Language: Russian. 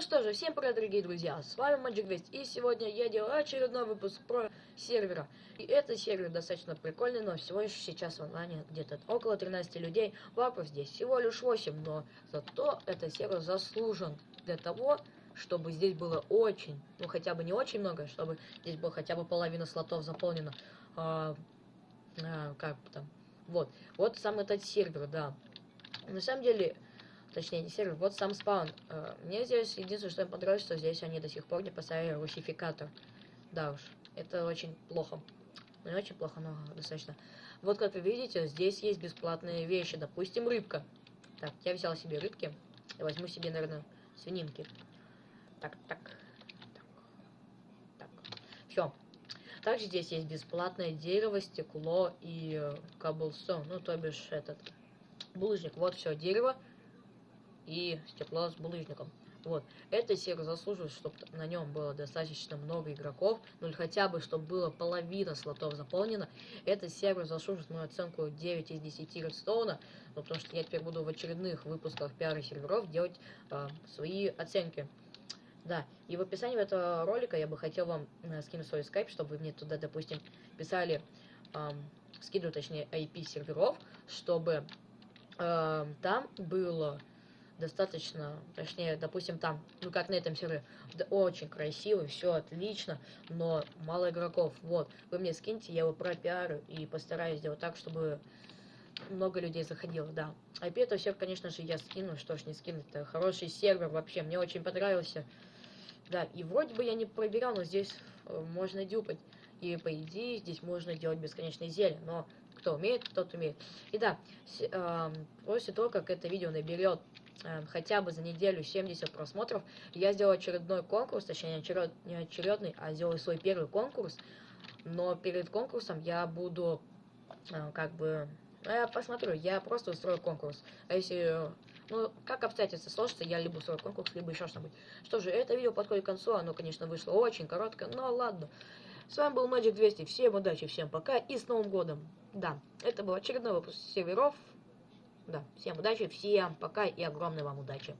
Ну что же, всем привет, дорогие друзья, с вами Magic 200, и сегодня я делаю очередной выпуск про сервера. И этот сервер достаточно прикольный, но всего лишь сейчас в онлайне где-то около 13 людей, вапов здесь всего лишь 8, но зато этот сервер заслужен для того, чтобы здесь было очень, ну хотя бы не очень много, чтобы здесь было хотя бы половина слотов заполнена. А, а, как там? Вот, вот сам этот сервер, да. На самом деле, точнее не сервер, вот сам спаун. Э, мне здесь единственное, что мне понравилось, что здесь они до сих пор не поставили русификатор. Да уж, это очень плохо. Не очень плохо, но достаточно. Вот как вы видите, здесь есть бесплатные вещи. Допустим, рыбка. Так, я взял себе рыбки. Я возьму себе, наверное, свининки. Так, так, так, так. Все. Также здесь есть бесплатное дерево, стекло и э, каблстон. Ну, то бишь этот булыжник. Вот все дерево и стекло с булыжником. Вот. Это сервер заслуживает, чтобы на нем было достаточно много игроков, ну или хотя бы, чтобы было половина слотов заполнена. Этот сервер заслуживает мою оценку 9 из 10 редстоуна, ну, потому что я теперь буду в очередных выпусках пиара серверов делать э, свои оценки. Да, и в описании этого ролика я бы хотел вам э, скинуть свой скайп, чтобы вы мне туда, допустим, писали, э, скидываю, точнее, IP серверов, чтобы э, там было достаточно, точнее, допустим, там, ну как на этом сервере, да, очень красиво, все отлично, но мало игроков. Вот, вы мне скиньте, я его пропиарю и постараюсь сделать так, чтобы много людей заходило, да. IP это все, конечно же, я скину, что ж не скинуть, это хороший сервер вообще, мне очень понравился. Да, и вроде бы я не проверял, но здесь э, можно дюпать. И по идее здесь можно делать бесконечные зелья, но кто умеет, тот умеет. И да, э, после того, как это видео наберет хотя бы за неделю 70 просмотров, я сделал очередной конкурс, точнее не, очеред, не очередный, а сделал свой первый конкурс. Но перед конкурсом я буду э, как бы... Ну, я посмотрю, я просто устрою конкурс. А если ну, как обстоятельства сложатся, я либо устрою конкурс, либо еще что-нибудь. Что же, это видео подходит к концу, оно, конечно, вышло очень короткое, но ладно. С вами был Magic 200, всем удачи, всем пока и с Новым Годом. Да, это был очередной выпуск серверов. Да, всем удачи, всем пока и огромной вам удачи.